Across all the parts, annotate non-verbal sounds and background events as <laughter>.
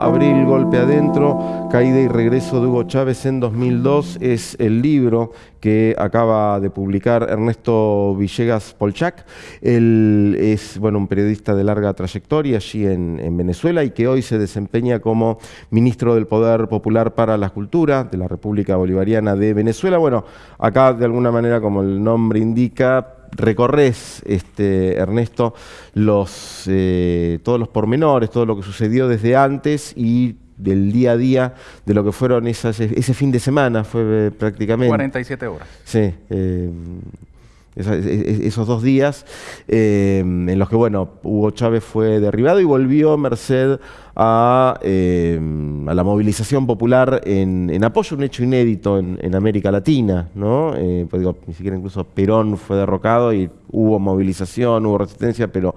Abril, Golpe Adentro, Caída y Regreso de Hugo Chávez en 2002 es el libro que acaba de publicar Ernesto Villegas Polchac. Él es bueno, un periodista de larga trayectoria allí en, en, Venezuela y que hoy se desempeña como ministro del Poder Popular para la Cultura de la República Bolivariana de Venezuela. Bueno, acá de alguna manera, como el nombre indica, recorres, este, Ernesto, los, eh, todos los pormenores, todo lo que sucedió desde antes y del día a día de lo que fueron esas, ese fin de semana, fue eh, prácticamente. 47 horas. Sí. Eh, esos dos días eh, en los que, bueno, Hugo Chávez fue derribado y volvió merced a, a la movilización popular en, apoyo a un hecho inédito en, en América Latina, ¿no? Eh, pues digo, ni siquiera incluso Perón fue derrocado y hubo movilización, hubo resistencia, pero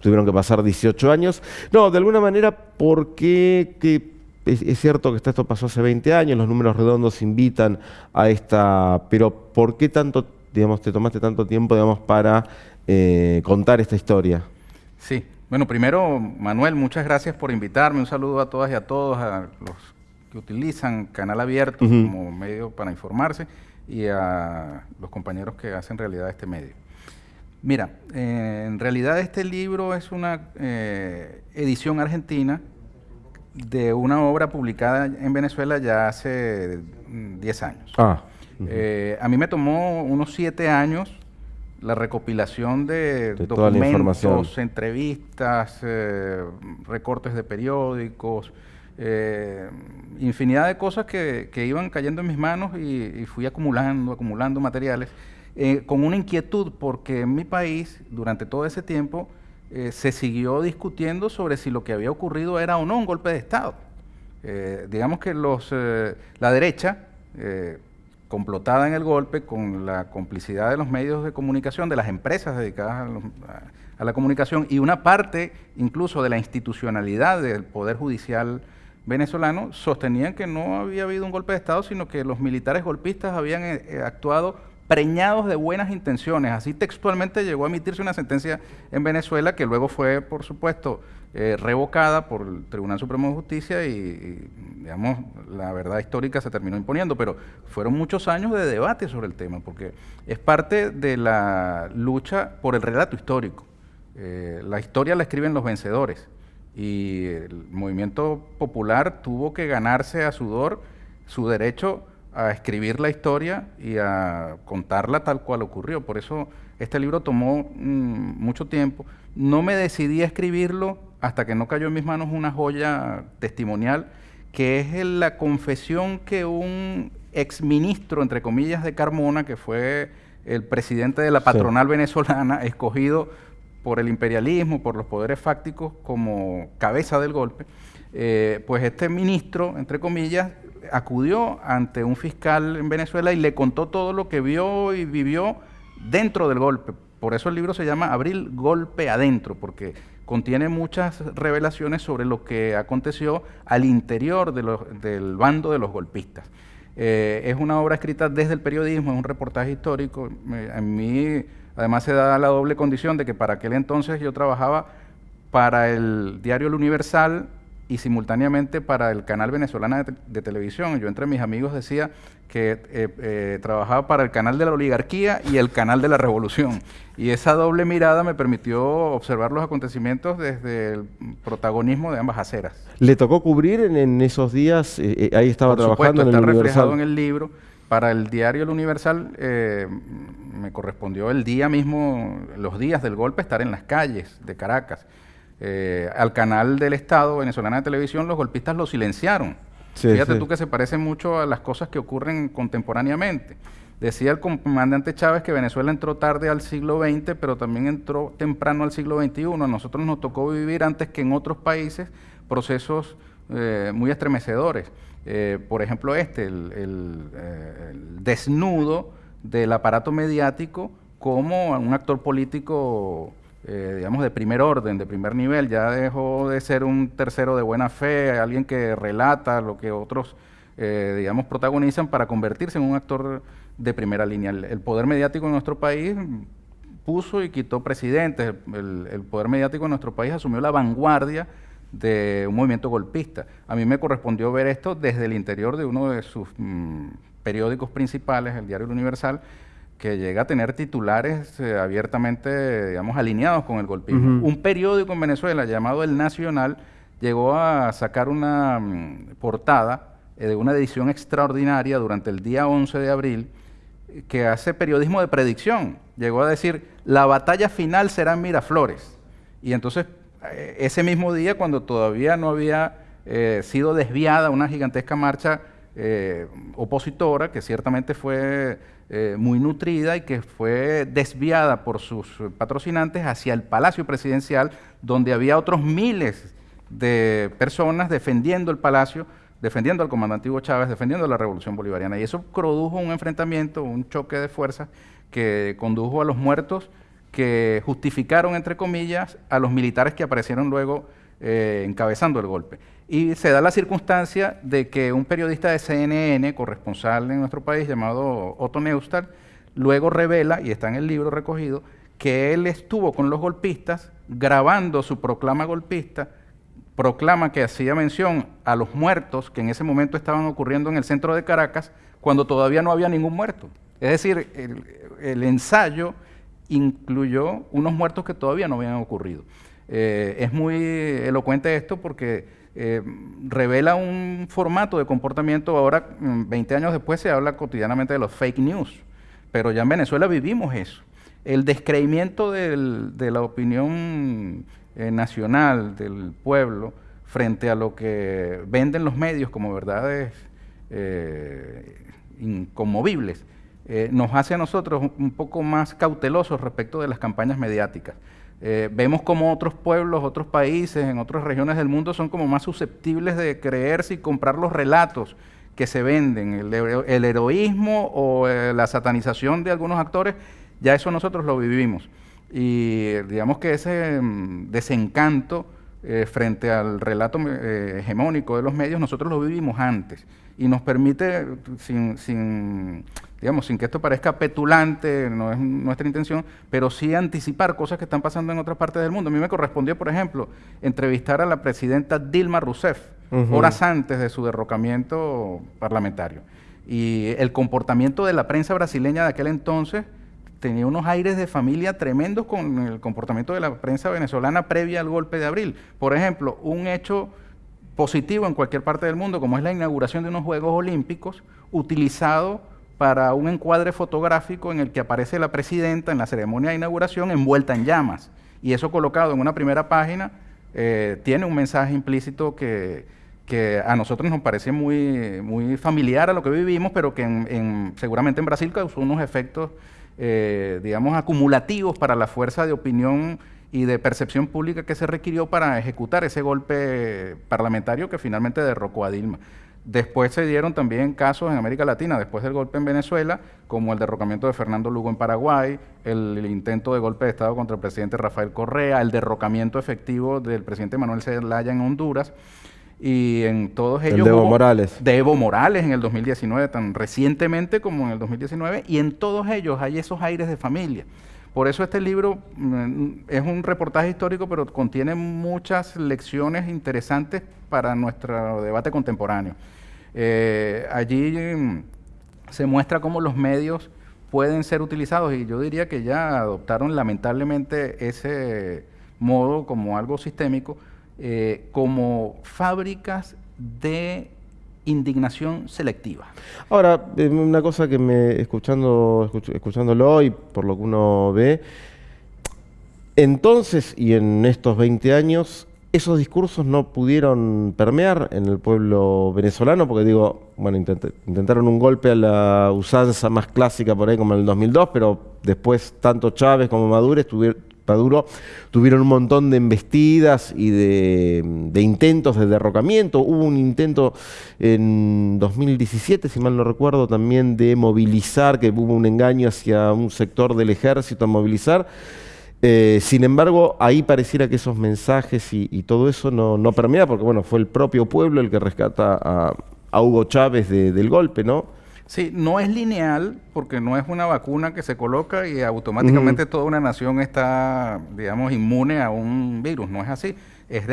tuvieron que pasar 18 años. No, de alguna manera, porque que es, es, cierto que esto pasó hace 20 años, los números redondos invitan a esta, pero ¿por qué tanto digamos, te tomaste tanto tiempo, digamos, para eh, contar esta historia? Sí, bueno, primero, Manuel, muchas gracias por invitarme. Un saludo a todas y a todos, a los que utilizan Canal Abierto uh -huh. como medio para informarse y a los compañeros que hacen realidad este medio. Mira, eh, en realidad este libro es una eh, edición argentina de una obra publicada en Venezuela ya hace 10 años. Ah. Uh -huh. eh, a mí me tomó unos siete años la recopilación de, de documentos, entrevistas, eh, recortes de periódicos, eh, infinidad de cosas que, que, iban cayendo en mis manos y, y fui acumulando, acumulando materiales, eh, con una inquietud porque en mi país, durante todo ese tiempo, se siguió discutiendo sobre si lo que había ocurrido era o no un golpe de Estado. Digamos que los, la derecha complotada en el golpe con la complicidad de los medios de comunicación, de las empresas dedicadas a, los, a, la comunicación y una parte incluso de la institucionalidad del Poder Judicial venezolano, sostenían que no había habido un golpe de Estado, sino que los militares golpistas habían eh, actuado preñados de buenas intenciones. Así textualmente llegó a emitirse una sentencia en Venezuela que luego fue, por supuesto, eh, revocada por el Tribunal Supremo de Justicia y, digamos, la verdad histórica se terminó imponiendo, pero fueron muchos años de debate sobre el tema, porque es parte de la lucha por el relato histórico. Eh, la historia la escriben los vencedores y el movimiento popular tuvo que ganarse a sudor su derecho a escribir la historia y a contarla tal cual ocurrió. Por eso este libro tomó mmm, mucho tiempo. No me decidí a escribirlo hasta que no cayó en mis manos una joya testimonial, que es la confesión que un exministro, entre comillas, de Carmona, que fue el presidente de la patronal sí. venezolana, escogido por el imperialismo, por los poderes fácticos como cabeza del golpe, eh, pues este ministro, entre comillas, acudió ante un fiscal en Venezuela y le contó todo lo que vio y vivió dentro del golpe. Por eso el libro se llama Abril Golpe Adentro, porque contiene muchas revelaciones sobre lo que aconteció al interior de del bando de los golpistas. Eh, es una obra escrita desde el periodismo, es un reportaje histórico. A mí, además, se da la doble condición de que para aquel entonces yo trabajaba para el diario El Universal y simultáneamente para el canal venezolano de, de televisión. Yo entre mis amigos decía que eh, eh, trabajaba para el canal de la oligarquía y el canal de la revolución. Y esa doble mirada me permitió observar los acontecimientos desde el protagonismo de ambas aceras. ¿Le tocó cubrir en, en esos días? Eh, ahí estaba Por trabajando supuesto, en el está Universal. reflejado en el libro. Para el diario El Universal me correspondió el día mismo, los días del golpe, estar en las calles de Caracas. Eh, al canal del Estado venezolana de televisión, los golpistas lo silenciaron. Sí, Fíjate sí. tú que se parece mucho a las cosas que ocurren contemporáneamente. Decía el comandante Chávez que Venezuela entró tarde al siglo XX, pero también entró temprano al siglo XXI. A nosotros nos tocó vivir antes que en otros países procesos eh, muy estremecedores. Eh, por ejemplo, este, el, el, el desnudo del aparato mediático como un actor político eh, digamos, de primer orden, de primer nivel, ya dejó de ser un tercero de buena fe, alguien que relata lo que otros, eh, digamos, protagonizan para convertirse en un actor de primera línea. El, poder mediático en nuestro país puso y quitó presidentes, el, el, poder mediático en nuestro país asumió la vanguardia de un movimiento golpista. A mí me correspondió ver esto desde el interior de uno de sus mm, periódicos principales, el Diario Universal, que llega a tener titulares eh, abiertamente, digamos, alineados con el golpismo. Un periódico en Venezuela llamado El Nacional llegó a sacar una mm, portada eh, de una edición extraordinaria durante el día 11 de abril que hace periodismo de predicción. Llegó a decir, la batalla final será en Miraflores. Y entonces, eh, ese mismo día, cuando todavía no había eh, sido desviada una gigantesca marcha opositora, que ciertamente fue muy nutrida y que fue desviada por sus patrocinantes hacia el Palacio Presidencial, donde había otros miles de personas defendiendo el palacio, defendiendo al comandante Hugo Chávez, defendiendo la revolución bolivariana. Y eso produjo un enfrentamiento, un choque de fuerzas que condujo a los muertos que justificaron, entre comillas, a los militares que aparecieron luego eh, encabezando el golpe. Y se da la circunstancia de que un periodista de CNN, corresponsal en nuestro país, llamado Otto Neustad, luego revela, y está en el libro recogido, que él estuvo con los golpistas grabando su proclama golpista proclama que hacía mención a los muertos que en ese momento estaban ocurriendo en el centro de Caracas cuando todavía no había ningún muerto. Es decir, el, ensayo incluyó unos muertos que todavía no habían ocurrido. Eh, es muy elocuente esto porque eh, revela un formato de comportamiento. Ahora, 20 mm, años después, se habla cotidianamente de los fake news, pero ya en Venezuela vivimos eso. El descreimiento de la opinión eh, nacional del pueblo frente a lo que venden los medios como verdades eh, inconmovibles, eh, nos hace a nosotros un poco más cautelosos respecto de las campañas mediáticas. Vemos como otros pueblos, otros países, en otras regiones del mundo son como más susceptibles de creerse y comprar los relatos que se venden, el heroísmo o la satanización de algunos actores, ya eso nosotros lo vivimos. Y digamos que ese mm, desencanto eh, frente al relato eh, hegemónico de los medios, nosotros lo vivimos antes y nos permite, sin, sin, digamos, sin que esto parezca petulante, no es nuestra intención, pero sí anticipar cosas que están pasando en otras partes del mundo. A mí me correspondió, por ejemplo, entrevistar a la presidenta Dilma Rousseff horas antes de su derrocamiento parlamentario. Y el comportamiento de la prensa brasileña de aquel entonces tenía unos aires de familia tremendos con el comportamiento de la prensa venezolana previa al golpe de abril. Por ejemplo, un hecho positivo en cualquier parte del mundo, como es la inauguración de unos Juegos Olímpicos, utilizado para un encuadre fotográfico en el que aparece la presidenta en la ceremonia de inauguración envuelta en llamas. Y eso colocado en una primera página eh, tiene un mensaje implícito que, a nosotros nos parece muy, muy familiar a lo que vivimos, pero que seguramente en Brasil causó unos efectos eh, digamos, acumulativos para la fuerza de opinión y de percepción pública que se requirió para ejecutar ese golpe parlamentario que finalmente derrocó a Dilma. Después se dieron también casos en América Latina, después del golpe en Venezuela, como el derrocamiento de Fernando Lugo en Paraguay, el, intento de golpe de Estado contra el presidente Rafael Correa, el derrocamiento efectivo del presidente Manuel Zelaya en Honduras y en todos ellos... de Evo Morales. De Evo Morales en el 2019, tan recientemente como en el 2019, y en todos ellos hay esos aires de familia. Por eso este libro mm, es un reportaje histórico, pero contiene muchas lecciones interesantes para nuestro debate contemporáneo. Eh, allí mm, se muestra cómo los medios pueden ser utilizados y yo diría que ya adoptaron lamentablemente ese modo como algo sistémico eh, como fábricas de indignación selectiva. Ahora, eh, una cosa que me, escuchando, escuchándolo y por lo que uno ve, entonces y en estos 20 años, esos discursos no pudieron permear en el pueblo venezolano, porque digo, bueno, intentaron un golpe a la usanza más clásica por ahí como en el 2002, pero después tanto Chávez como Maduro estuvieron Maduro tuvieron un montón de embestidas y de, intentos de derrocamiento. Hubo un intento en 2017, si mal no recuerdo, también de movilizar, que hubo un engaño hacia un sector del ejército a movilizar. Eh, sin embargo, ahí pareciera que esos mensajes y, todo eso no, no, permea, porque bueno, fue el propio pueblo el que rescata a, Hugo Chávez del golpe, ¿no? Sí, no es lineal porque no es una vacuna que se coloca y automáticamente toda una nación está, digamos, inmune a un virus. No es así. es,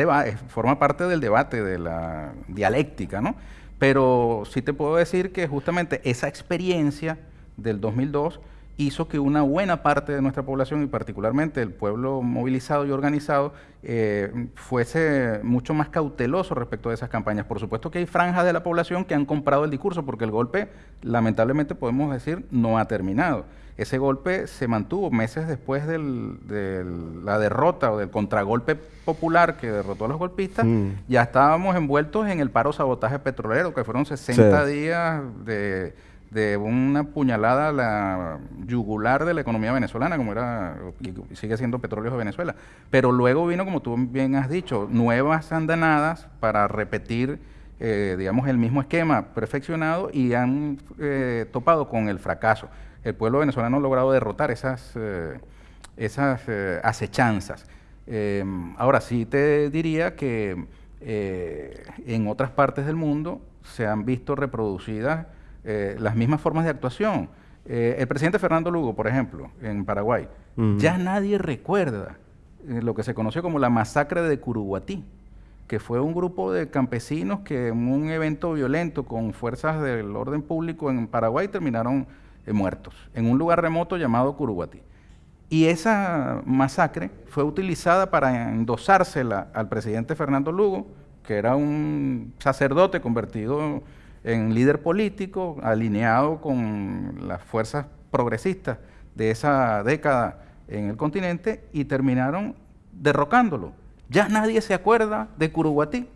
forma parte del debate, de la dialéctica, ¿no? Pero sí te puedo decir que justamente esa experiencia del 2002 hizo que una buena parte de nuestra población y particularmente el pueblo movilizado y organizado eh, fuese mucho más cauteloso respecto de esas campañas. Por supuesto que hay franjas de la población que han comprado el discurso porque el golpe, lamentablemente podemos decir, no ha terminado. Ese golpe se mantuvo meses después de la derrota o del contragolpe popular que derrotó a los golpistas. Mm. Ya estábamos envueltos en el paro sabotaje petrolero, que fueron 60 días de de una puñalada a la yugular de la economía venezolana, como era sigue siendo petróleo de Venezuela. Pero luego vino, como tú bien has dicho, nuevas andanadas para repetir, eh, digamos, el mismo esquema perfeccionado y han eh, topado con el fracaso. El pueblo venezolano ha logrado derrotar esas, eh, esas acechanzas. ahora sí te diría que en otras partes del mundo se han visto reproducidas eh, las mismas formas de actuación. Eh, el presidente Fernando Lugo, por ejemplo, en Paraguay, ya nadie recuerda eh, lo que se conoció como la masacre de Curuguatí, que fue un grupo de campesinos que en un evento violento con fuerzas del orden público en Paraguay terminaron muertos, en un lugar remoto llamado Curuguatí. Y esa masacre fue utilizada para endosársela al presidente Fernando Lugo, que era un sacerdote convertido en líder político, alineado con las fuerzas progresistas de esa década en el continente y terminaron derrocándolo. Ya nadie se acuerda de Curuguatí,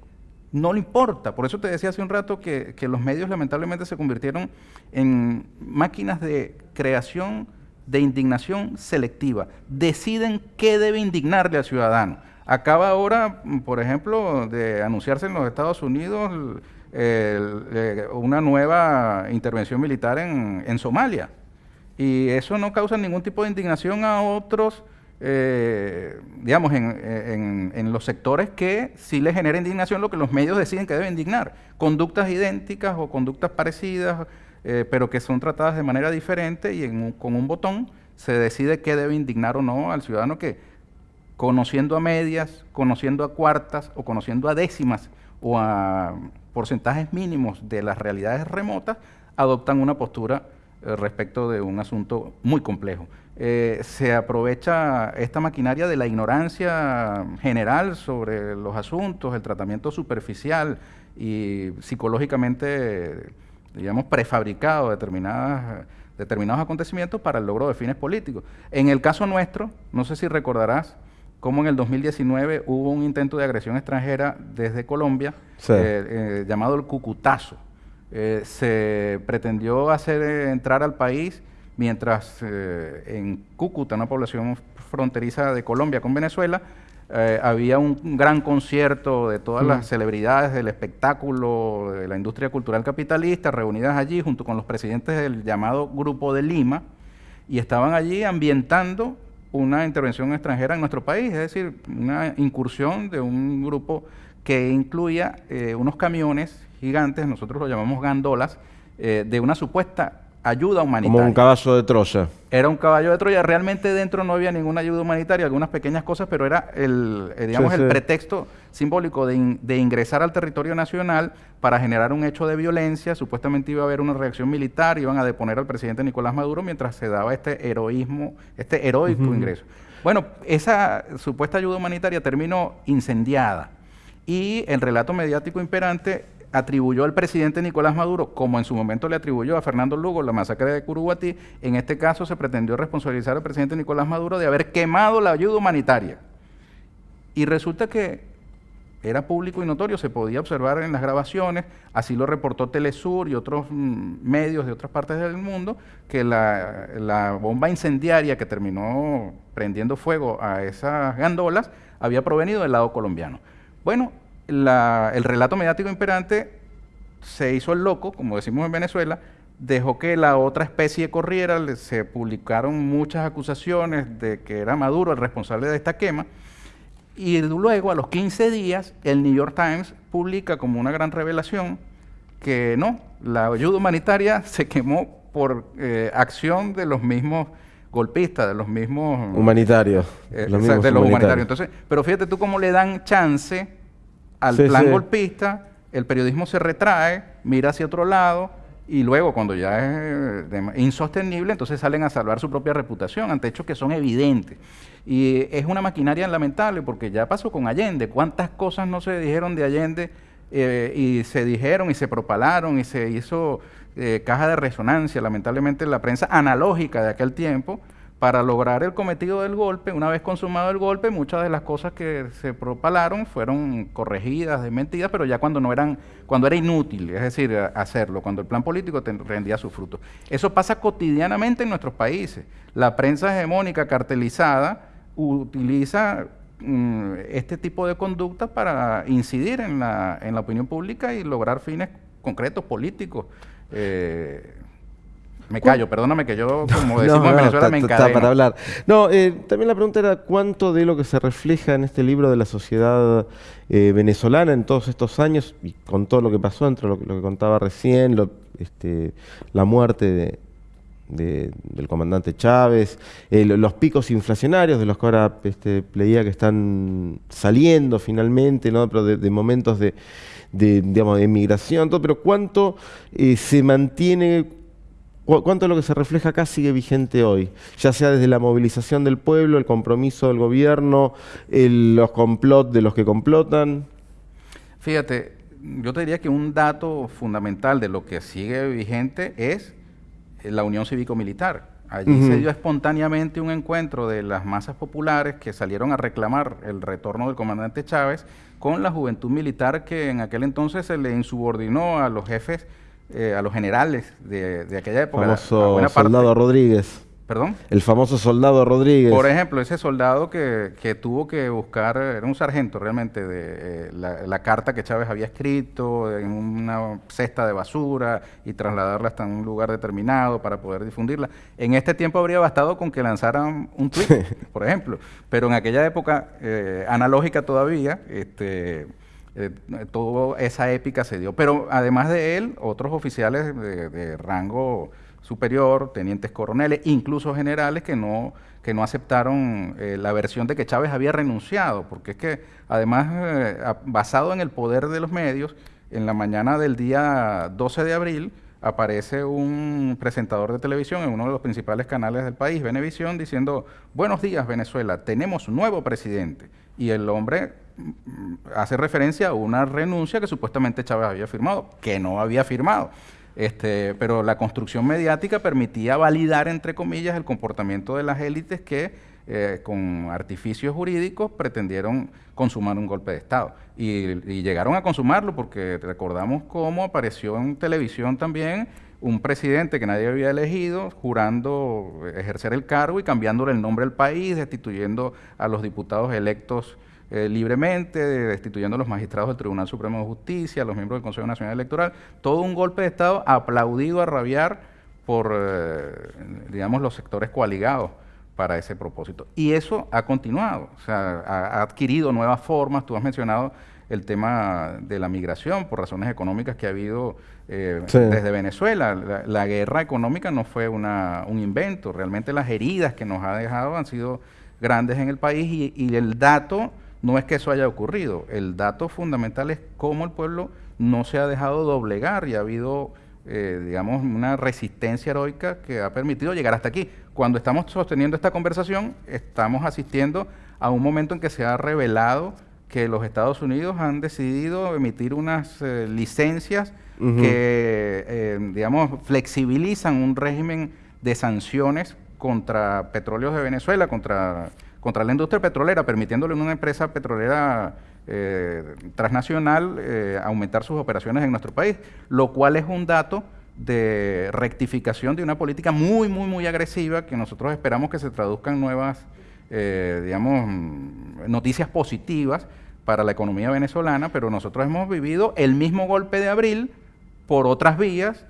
no le importa. Por eso te decía hace un rato que, los medios lamentablemente se convirtieron en máquinas de creación de indignación selectiva. Deciden qué debe indignarle al ciudadano. Acaba ahora, por ejemplo, de anunciarse en los Estados Unidos eh, una nueva intervención militar en, Somalia. Y eso no causa ningún tipo de indignación a otros, eh, digamos, en, los sectores que sí les genera indignación lo que los medios deciden que deben indignar. Conductas idénticas o conductas parecidas, eh, pero que son tratadas de manera diferente y con un botón se decide qué debe indignar o no al ciudadano que, conociendo a medias, conociendo a cuartas o conociendo a décimas o a porcentajes mínimos de las realidades remotas adoptan una postura eh, respecto de un asunto muy complejo. Eh, se aprovecha esta maquinaria de la ignorancia general sobre los asuntos, el tratamiento superficial y psicológicamente, digamos, prefabricado de determinadas, determinados acontecimientos para el logro de fines políticos. En el caso nuestro, no sé si recordarás, como en el 2019 hubo un intento de agresión extranjera desde Colombia eh, eh, llamado el Cucutazo. Eh, se pretendió hacer entrar al país mientras en Cúcuta, una población fronteriza de Colombia con Venezuela, había un gran concierto de todas las mm. celebridades del espectáculo, de la industria cultural capitalista, reunidas allí junto con los presidentes del llamado Grupo de Lima, y estaban allí ambientando una intervención extranjera en nuestro país, es decir, una incursión de un grupo que incluía eh, unos camiones gigantes, nosotros lo llamamos gandolas, eh, de una supuesta ayuda humanitaria. Como un caballo de Troya. Era un caballo de Troya. Realmente dentro no había ninguna ayuda humanitaria, algunas pequeñas cosas, pero era el, eh, digamos, el pretexto simbólico de, de, ingresar al territorio nacional para generar un hecho de violencia. Supuestamente iba a haber una reacción militar, iban a deponer al presidente Nicolás Maduro mientras se daba este heroísmo, este heroico ingreso. Bueno, esa supuesta ayuda humanitaria terminó incendiada y el relato mediático imperante atribuyó al presidente Nicolás Maduro, como en su momento le atribuyó a Fernando Lugo la masacre de Curuguatí, en este caso se pretendió responsabilizar al presidente Nicolás Maduro de haber quemado la ayuda humanitaria. Y resulta que era público y notorio, se podía observar en las grabaciones, así lo reportó Telesur y otros mm, medios de otras partes del mundo, que la, la bomba incendiaria que terminó prendiendo fuego a esas gandolas había provenido del lado colombiano. Bueno, el relato mediático imperante se hizo el loco, como decimos en Venezuela, dejó que la otra especie corriera, se publicaron muchas acusaciones de que era Maduro el responsable de esta quema, y luego a los 15 días el New York Times publica como una gran revelación que no, la ayuda humanitaria <laughs> se quemó por eh, acción de los mismos golpistas, de los mismos... Humanitarios. Eh, de los humanitarios. Entonces, pero fíjate tú cómo le dan chance al plan golpista, el periodismo se retrae, mira hacia otro lado, y luego cuando ya es insostenible, entonces salen a salvar su propia reputación ante hechos que son evidentes. Y es una maquinaria lamentable porque ya pasó con Allende. ¿Cuántas cosas no se dijeron de Allende eh, y se dijeron y se propalaron y se hizo eh, caja de resonancia, lamentablemente la prensa analógica de aquel tiempo? Para lograr el cometido del golpe, una vez consumado el golpe, muchas de las cosas que se propalaron fueron corregidas, desmentidas, pero ya cuando no eran, cuando era inútil, es decir, hacerlo, cuando el plan político rendía sus frutos. Eso pasa cotidianamente en nuestros países. La prensa hegemónica cartelizada utiliza mm, este tipo de conducta para incidir en la, en la opinión pública y lograr fines concretos políticos. Eh, me callo, perdóname que yo, <laughs> como decimos en Venezuela, me encadeno. para hablar. No, eh, también la pregunta era cuánto de lo que se refleja en este libro de la sociedad eh, venezolana en todos estos años, y con todo lo que pasó, entre lo, que contaba recién, este, la muerte del comandante Chávez, eh, los picos inflacionarios de los que ahora este, leía que están saliendo finalmente, ¿no? pero de, momentos de, digamos, de migración, todo, pero cuánto se mantiene ¿Cuánto de lo que se refleja acá sigue vigente hoy? Ya sea desde la movilización del pueblo, el compromiso del gobierno, los complots de los que complotan. Fíjate, yo te diría que un dato fundamental de lo que sigue vigente es la Unión Cívico-Militar. Allí se dio espontáneamente un encuentro de las masas populares que salieron a reclamar el retorno del comandante Chávez con la juventud militar que en aquel entonces se le insubordinó a los jefes eh, a los generales de, de aquella época. Famoso soldado Rodríguez. ¿Perdón? El famoso soldado Rodríguez. Por ejemplo, ese soldado que, que tuvo que buscar, era un sargento realmente, de eh, la, carta que Chávez había escrito en una cesta de basura y trasladarla hasta un lugar determinado para poder difundirla. En este tiempo habría bastado con que lanzaran un tweet, <laughs> por ejemplo, pero en aquella época eh, analógica todavía, este eh, toda esa épica se dio. Pero además de él, otros oficiales de, rango superior, tenientes coroneles, incluso generales que no, que no aceptaron eh, la versión de que Chávez había renunciado, porque es que además, eh, basado en el poder de los medios, en la mañana del día 12 de abril aparece un presentador de televisión en uno de los principales canales del país, Venevisión, diciendo, buenos días Venezuela, tenemos nuevo presidente. Y el hombre hace referencia a una renuncia que supuestamente Chávez había firmado, que no había firmado. Este, pero la construcción mediática permitía validar, entre comillas, el comportamiento de las élites que eh, con artificios jurídicos pretendieron consumar un golpe de Estado. Y, llegaron a consumarlo porque recordamos cómo apareció en televisión también un presidente que nadie había elegido, jurando ejercer el cargo y cambiándole el nombre al país, destituyendo a los diputados electos eh, libremente, destituyendo a los magistrados del Tribunal Supremo de Justicia, a los miembros del Consejo Nacional Electoral, todo un golpe de Estado aplaudido a rabiar por, eh, digamos, los sectores coaligados para ese propósito. Y eso ha continuado, o sea, ha, adquirido nuevas formas, tú has mencionado el tema de la migración por razones económicas que ha habido eh, desde Venezuela. La, guerra económica no fue una, un invento, realmente las heridas que nos ha dejado han sido grandes en el país y, y el dato no es que eso haya ocurrido, el dato fundamental es cómo el pueblo no se ha dejado doblegar y ha habido, eh, digamos, una resistencia heroica que ha permitido llegar hasta aquí. Cuando estamos sosteniendo esta conversación, estamos asistiendo a un momento en que se ha revelado que los Estados Unidos han decidido emitir unas eh, licencias que, eh, digamos, flexibilizan un régimen de sanciones contra petróleos de Venezuela, contra contra la industria petrolera, permitiéndole a una empresa petrolera eh, transnacional aumentar sus operaciones en nuestro país, lo cual es un dato de rectificación de una política muy, muy, muy agresiva que nosotros esperamos que se traduzcan nuevas, eh, digamos, noticias positivas para la economía venezolana, pero nosotros hemos vivido el mismo golpe de abril por otras vías,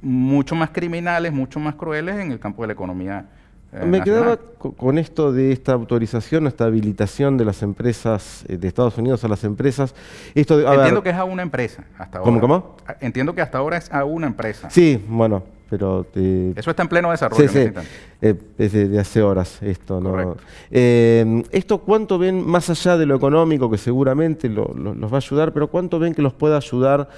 mucho más criminales, mucho más crueles en el campo de la economía eh, Me quedaba con esto de esta autorización, esta habilitación de las empresas eh, de Estados Unidos a las empresas. Esto Entiendo que es a una empresa hasta ahora. ¿Cómo, cómo? Entiendo que hasta ahora es a una empresa. Sí, bueno. pero... Eso está en pleno desarrollo. Sí, sí. Eh, de, hace horas esto. ¿no? Eh, ¿Esto cuánto ven, más allá de lo económico, que seguramente los va a ayudar, pero cuánto ven que los pueda ayudar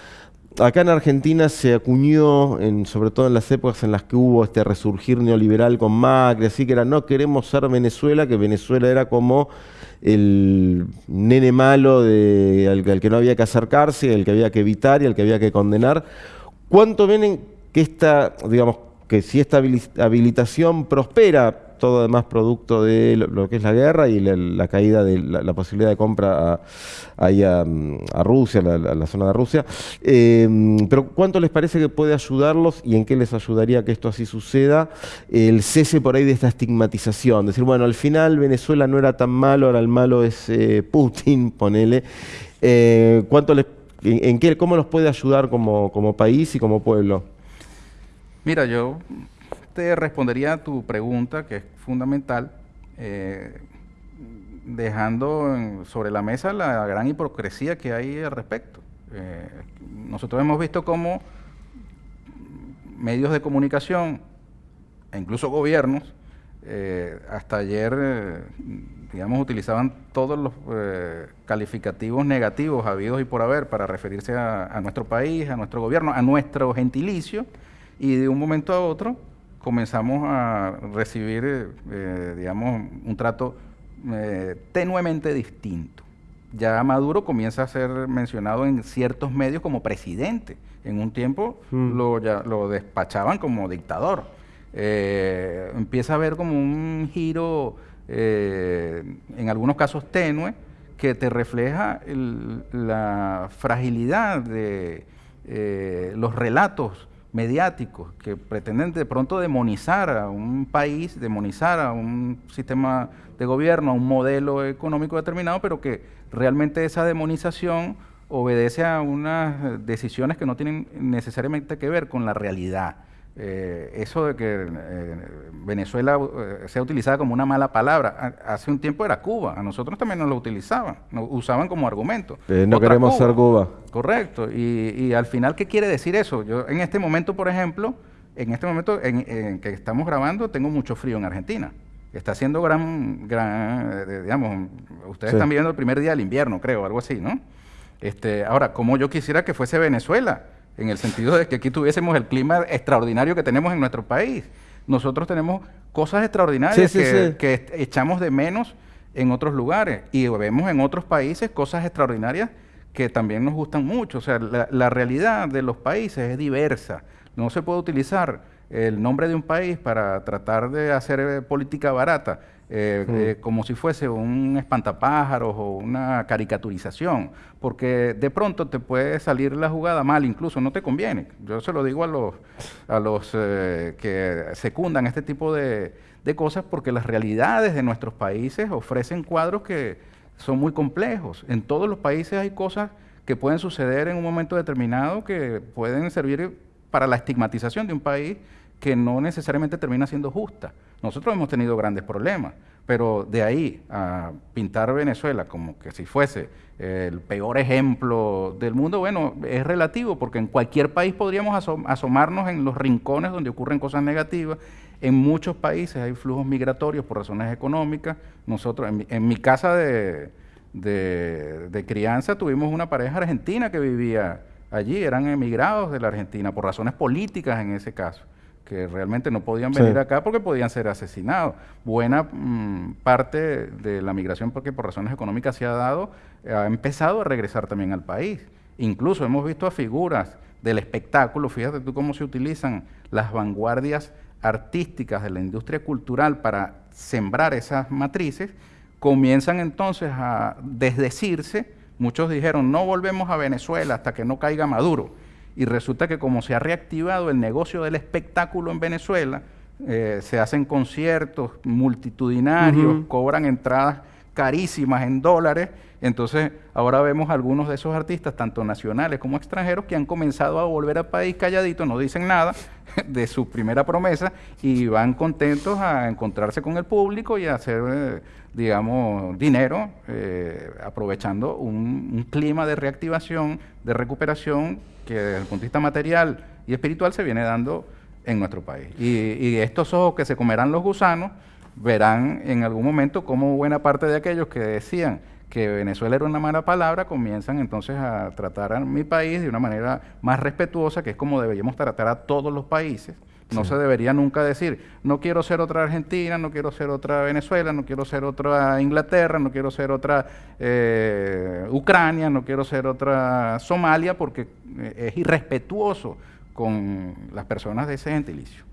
acá en Argentina se acuñó, sobre todo en las épocas en las que hubo este resurgir neoliberal con Macri, así que era no queremos ser Venezuela, que Venezuela era como el nene malo de, al, que no había que acercarse, el que había que evitar y al que había que condenar. ¿Cuánto ven que esta, digamos, que si esta habilitación prospera, todo además producto de lo, que es la guerra y la, caída de la, posibilidad de compra a, a, Rusia, a la, zona de Rusia. Em, pero ¿cuánto les parece que puede ayudarlos y en qué les ayudaría que esto así suceda? El cese por ahí de esta estigmatización, decir, bueno, al final Venezuela no era tan malo, ahora el malo es eh, <laughs> Putin, ponele. Eh, ¿Cuánto les, en, qué, ¿Cómo nos puede ayudar como, como país y como pueblo? Mira, yo respondería a tu pregunta, que es fundamental, eh, dejando sobre la mesa la gran hipocresía que hay al respecto. Eh, nosotros hemos visto cómo medios de comunicación e incluso gobiernos eh, hasta ayer, digamos, utilizaban todos los calificativos negativos habidos y por haber para referirse a, nuestro país, a nuestro gobierno, a nuestro gentilicio, y de un momento a otro comenzamos a recibir, eh, eh, digamos, un trato eh, tenuemente distinto. Ya Maduro comienza a ser mencionado en ciertos medios como presidente. En un tiempo mm. lo, lo despachaban como dictador. empieza a haber como un giro, en algunos casos tenue, que te refleja la fragilidad de los relatos mediáticos que pretenden de pronto demonizar a un país, demonizar a un sistema de gobierno, a un modelo económico determinado, pero que realmente esa demonización obedece a unas decisiones que no tienen necesariamente que ver con la realidad. Eh, eso de que eh, Venezuela eh, sea utilizada como una mala palabra, hace un tiempo era Cuba, a nosotros también nos lo utilizaban, nos usaban como argumento. no queremos ser Cuba. Correcto, y, al final, ¿qué quiere decir eso? Yo en este momento, por ejemplo, en este momento en, que estamos grabando, tengo mucho frío en Argentina. Está haciendo gran, gran digamos, ustedes están viviendo el primer día del invierno, creo, algo así, ¿no? Este, ahora, como yo quisiera que fuese Venezuela, en el sentido de que aquí tuviésemos el clima extraordinario que tenemos en nuestro país. Nosotros tenemos cosas extraordinarias que, echamos de menos en otros lugares y vemos en otros países cosas extraordinarias que también nos gustan mucho. O sea, la realidad de los países es diversa. No se puede utilizar el nombre de un país para tratar de hacer eh, política barata. Eh, eh, como si fuese un espantapájaros o una caricaturización, porque de pronto te puede salir la jugada mal, incluso no te conviene. Yo se lo digo a los, a los eh, que secundan este tipo de, de cosas, porque las realidades de nuestros países ofrecen cuadros que son muy complejos. En todos los países hay cosas que pueden suceder en un momento determinado que pueden servir para la estigmatización de un país que no necesariamente termina siendo justa. Nosotros hemos tenido grandes problemas, pero de ahí a pintar Venezuela como que si fuese el peor ejemplo del mundo, bueno, es relativo, porque en cualquier país podríamos asomarnos en los rincones donde ocurren cosas negativas. En muchos países hay flujos migratorios por razones económicas. Nosotros, en mi, casa de, de crianza, tuvimos una pareja argentina que vivía allí, eran emigrados de la Argentina por razones políticas en ese caso que realmente no podían venir acá porque podían ser asesinados. Buena mm, parte de la migración, porque por razones económicas se ha dado, ha empezado a regresar también al país. Incluso hemos visto a figuras del espectáculo, fíjate tú cómo se utilizan las vanguardias artísticas de la industria cultural para sembrar esas matrices, comienzan entonces a desdecirse. Muchos dijeron, no volvemos a Venezuela hasta que no caiga Maduro y resulta que como se ha reactivado el negocio del espectáculo en Venezuela, eh, se hacen conciertos multitudinarios, cobran entradas carísimas en dólares, entonces ahora vemos algunos de esos artistas, tanto nacionales como extranjeros, que han comenzado a volver al país calladito, no dicen nada <laughs> de su primera promesa y van contentos a encontrarse con el público y a hacer, eh, digamos, dinero, eh, aprovechando un clima de reactivación, de recuperación que desde el punto de vista material y espiritual se viene dando en nuestro país. Y, estos ojos que se comerán los gusanos verán en algún momento cómo buena parte de aquellos que decían que Venezuela era una mala palabra, comienzan entonces a tratar a mi país de una manera más respetuosa, que es como deberíamos tratar a todos los países. No se debería nunca decir, no quiero ser otra Argentina, no quiero ser otra Venezuela, no quiero ser otra Inglaterra, no quiero ser otra eh, Ucrania, no quiero ser otra Somalia, porque eh, es irrespetuoso con las personas de ese gentilicio.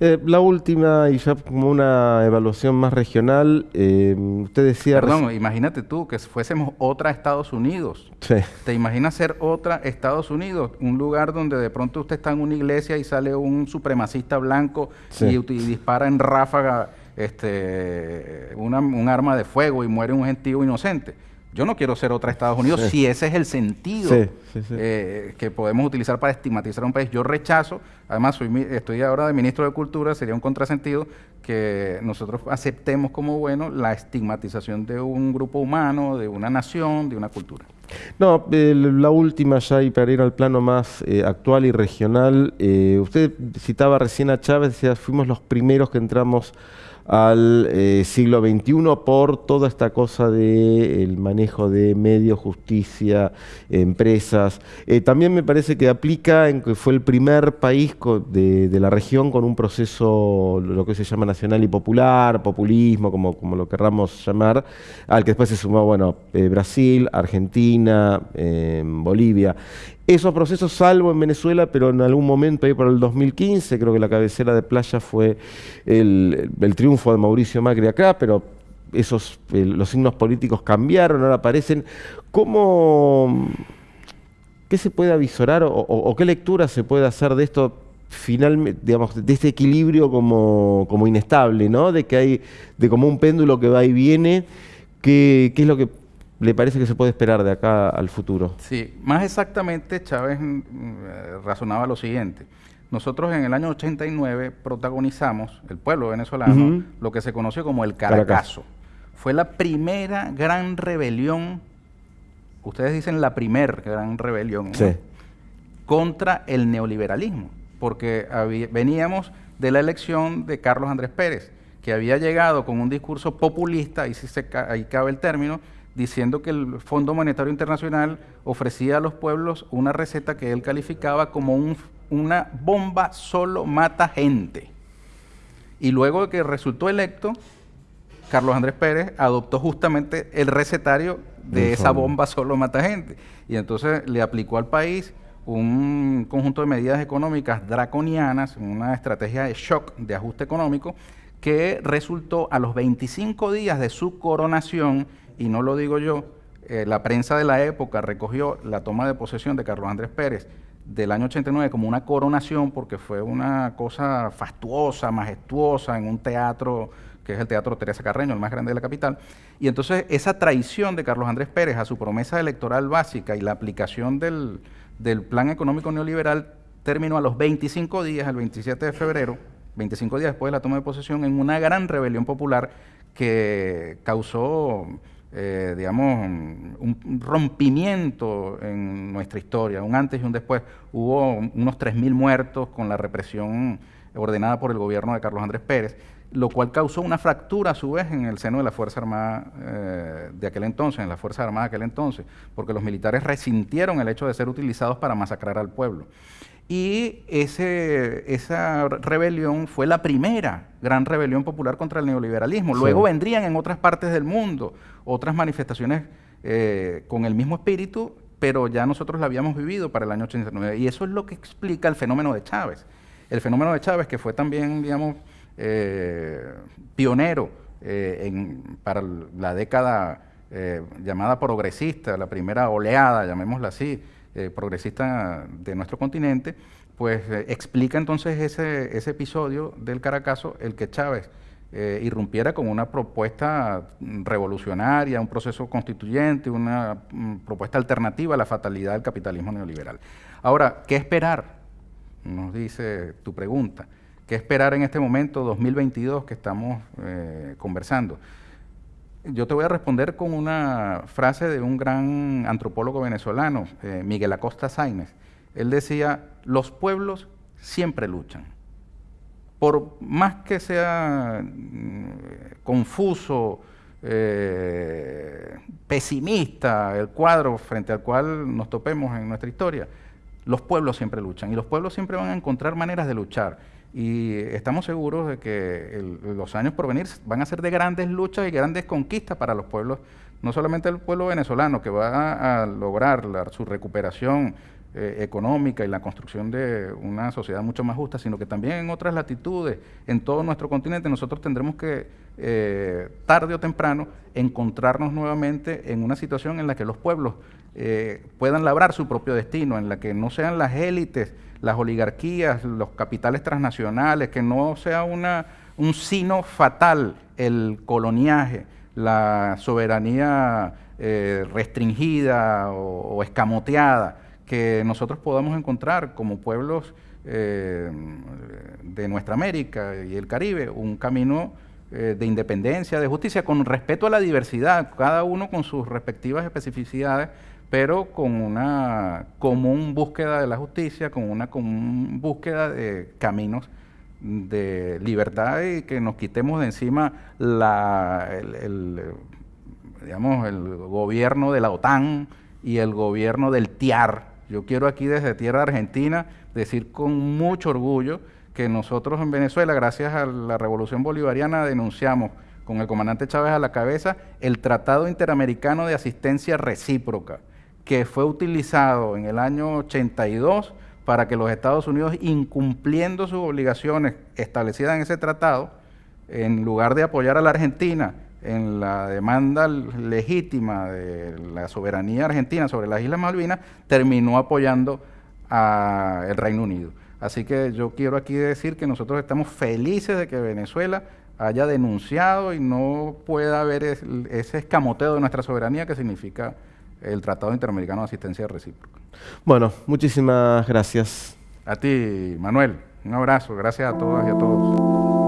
Eh, la última, y ya como una evaluación más regional, eh, usted decía... Perdón, imagínate tú que fuésemos otra Estados Unidos. Sí. ¿Te imaginas ser otra Estados Unidos? Un lugar donde de pronto usted está en una iglesia y sale un supremacista blanco y, dispara en ráfaga este, un arma de fuego y muere un gentío inocente. Yo no quiero ser otra Estados Unidos si ese es el sentido eh, que podemos utilizar para estigmatizar a un país. Yo rechazo, además soy, estoy ahora de ministro de Cultura, sería un contrasentido que nosotros aceptemos como bueno la estigmatización de un grupo humano, de una nación, de una cultura. No, la última ya y para ir al plano más eh, actual y regional, eh, usted citaba recién a Chávez, decía, fuimos los primeros que entramos al eh, siglo XXI por toda esta cosa del manejo de medios, justicia, empresas. Eh, también me parece que aplica en que fue el primer país de, la región con un proceso, lo que se llama nacional y popular, populismo, como, como lo querramos llamar, al que después se sumó bueno, eh, Brasil, Argentina, Bolivia. Esos procesos, salvo en Venezuela, pero en algún momento ahí por el 2015, creo que la cabecera de playa fue el, triunfo de Mauricio Macri acá, pero esos, los signos políticos cambiaron, ahora aparecen. ¿Cómo, qué se puede avisorar o, qué lectura se puede hacer de esto digamos, de este equilibrio como, como, inestable, ¿no? De que hay, de como un péndulo que va y viene, ¿qué, qué es lo que le parece que se puede esperar de acá al futuro? Sí, más exactamente Chávez mm, eh, razonaba lo siguiente. Nosotros en el año 89 protagonizamos, el pueblo venezolano, lo que se conoció como el Caracazo. Fue la primera gran rebelión, ustedes dicen la primer gran rebelión, contra el neoliberalismo, porque veníamos de la elección de Carlos Andrés Pérez, que había llegado con un discurso populista, ahí, se, ahí cabe el término, diciendo que el Fondo Monetario Internacional ofrecía a los pueblos una receta que él calificaba como una bomba solo mata gente. Y luego de que resultó electo, Carlos Andrés Pérez adoptó justamente el recetario de esa bomba solo mata gente. Y entonces le aplicó al país un conjunto de medidas económicas draconianas, una estrategia de shock, de ajuste económico, que resultó a los 25 días de su coronación y no lo digo yo, eh, la prensa de la época recogió la toma de posesión de Carlos Andrés Pérez del año 89 como una coronación porque fue una cosa fastuosa, majestuosa en un teatro que es el Teatro Teresa Carreño, el más grande de la capital. Y entonces esa traición de Carlos Andrés Pérez a su promesa electoral básica y la aplicación del, del plan económico neoliberal terminó a los 25 días, el 27 de febrero, 25 días después de la toma de posesión, en una gran rebelión popular que causó eh, digamos, un rompimiento en nuestra historia, un antes y un después. Hubo unos 3.000 muertos con la represión ordenada por el gobierno de Carlos Andrés Pérez, lo cual causó una fractura a su vez en el seno de la Fuerza Armada eh, de aquel entonces, en la Fuerza Armada de aquel entonces, porque los militares resintieron el hecho de ser utilizados para masacrar al pueblo. Y ese, esa rebelión fue la primera gran rebelión popular contra el neoliberalismo. Luego vendrían en otras partes del mundo otras manifestaciones eh, con el mismo espíritu, pero ya nosotros la habíamos vivido para el año 89. Y eso es lo que explica el fenómeno de Chávez. El fenómeno de Chávez, que fue también, digamos, eh, pionero eh, para la década llamada progresista, la primera oleada, llamémosla así, eh, progresista de nuestro continente, pues eh, explica entonces ese, ese, episodio del Caracazo, el que Chávez eh, irrumpiera con una propuesta revolucionaria, un proceso constituyente, una mm, propuesta alternativa a la fatalidad del capitalismo neoliberal. Ahora, ¿qué esperar? Nos dice tu pregunta. ¿Qué esperar en este momento, 2022, que estamos conversando? Yo te voy a responder con una frase de un gran antropólogo venezolano, eh, Miguel Acosta Sainz. Él decía, los pueblos siempre luchan, por más que sea mm, confuso, eh, pesimista el cuadro frente al cual nos topemos en nuestra historia, los pueblos siempre luchan y los pueblos siempre van a encontrar maneras de luchar. Y estamos seguros de que los años por venir van a ser de grandes luchas y grandes conquistas para los pueblos, no solamente el pueblo venezolano que va a, lograr su recuperación eh, económica y la construcción de una sociedad mucho más justa, sino que también en otras latitudes, en todo nuestro continente, nosotros tendremos que, eh, tarde o temprano, encontrarnos nuevamente en una situación en la que los pueblos eh, puedan labrar su propio destino, en la que no sean las élites, las oligarquías, los capitales transnacionales, que no sea una, un sino fatal el coloniaje, la soberanía restringida o escamoteada, que nosotros podamos encontrar como pueblos eh, de nuestra América y el Caribe un camino eh, de independencia, de justicia, con respeto a la diversidad, cada uno con sus respectivas especificidades, pero con una común búsqueda de la justicia, con una común búsqueda de caminos de libertad y que nos quitemos de encima la, el, el gobierno de la OTAN y el gobierno del TIAR, yo quiero aquí desde tierra argentina decir con mucho orgullo que nosotros en Venezuela, gracias a la revolución bolivariana, denunciamos con el comandante Chávez a la cabeza el Tratado Interamericano de Asistencia Recíproca, que fue utilizado en el año 82 para que los Estados Unidos, incumpliendo sus obligaciones establecidas en ese tratado, en lugar de apoyar a la Argentina en la demanda legítima de la soberanía argentina sobre las Islas Malvinas, terminó apoyando al Reino Unido. Así que yo quiero aquí decir que nosotros estamos felices de que Venezuela haya denunciado y no pueda haber ese escamoteo de nuestra soberanía que significa el Tratado Interamericano de Asistencia Recíproca. Bueno, muchísimas gracias. A ti, Manuel. Un abrazo. Gracias a todas y a todos.